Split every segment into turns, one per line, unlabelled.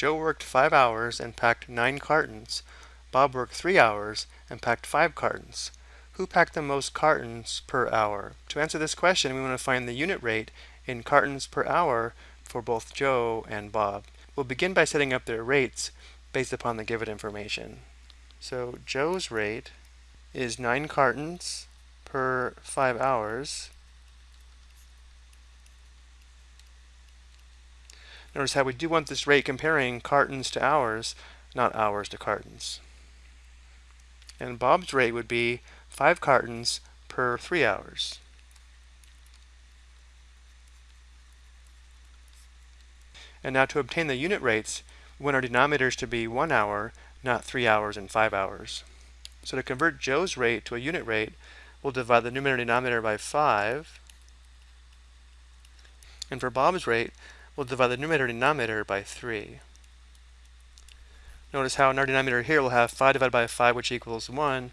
Joe worked 5 hours and packed 9 cartons. Bob worked 3 hours and packed 5 cartons. Who packed the most cartons per hour? To answer this question, we want to find the unit rate in cartons per hour for both Joe and Bob. We'll begin by setting up their rates based upon the given information. So Joe's rate is 9 cartons per 5 hours. Notice how we do want this rate comparing cartons to hours, not hours to cartons. And Bob's rate would be 5 cartons per 3 hours. And now to obtain the unit rates, we want our denominators to be 1 hour, not 3 hours and 5 hours. So to convert Joe's rate to a unit rate, we'll divide the numerator and denominator by 5. And for Bob's rate, we'll divide the numerator and denominator by 3. Notice how in our denominator here we'll have 5 divided by 5, which equals 1,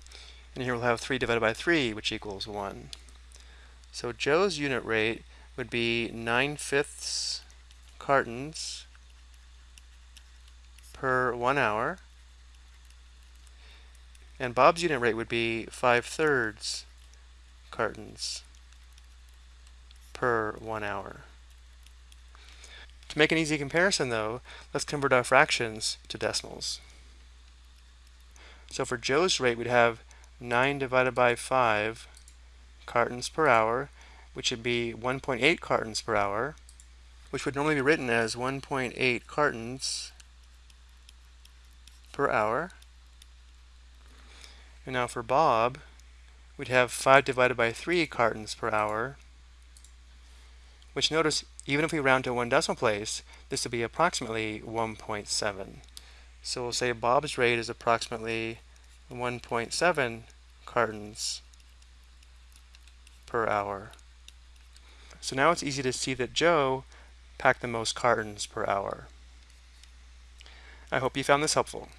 and here we'll have 3 divided by 3, which equals 1. So Joe's unit rate would be 9 fifths cartons per one hour. And Bob's unit rate would be 5 thirds cartons per one hour. To make an easy comparison though, let's convert our fractions to decimals. So for Joe's rate, we'd have 9 divided by 5 cartons per hour, which would be 1.8 cartons per hour which would normally be written as 1.8 cartons per hour. And now for Bob, we'd have 5 divided by 3 cartons per hour, which notice, even if we round to one decimal place, this would be approximately 1.7. So we'll say Bob's rate is approximately 1.7 cartons per hour. So now it's easy to see that Joe pack the most cartons per hour. I hope you found this helpful.